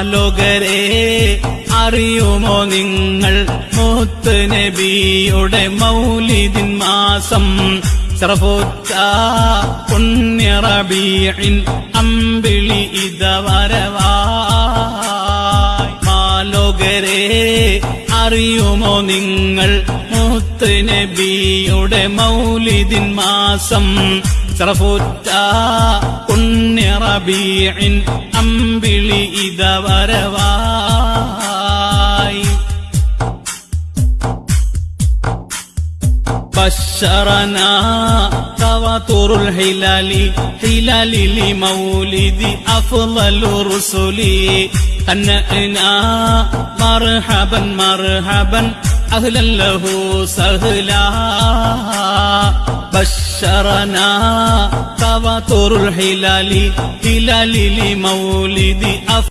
മാലോകരെ അറിയുമോ നിങ്ങൾ? മൂത്ത് നബിയുടെ മൗലിദിൻ മാസം. സർവോച്ച അമ്പിളി ഇത വരവായി അറിയുമോ നിങ്ങൾ? മൂത്ത് നബിയുടെ മൗലിദിൻ മാസം. സർവോച്ച പുണ്യറബീൻ അമ്പിളി ഇത വരവായി بشرنا تواتر الهلال هلال لمولد أفضل الرسل هنأنا مرحبا مرحبا أهلا له سهلا بشرنا تواتر الهلال هلال لمولد أفضل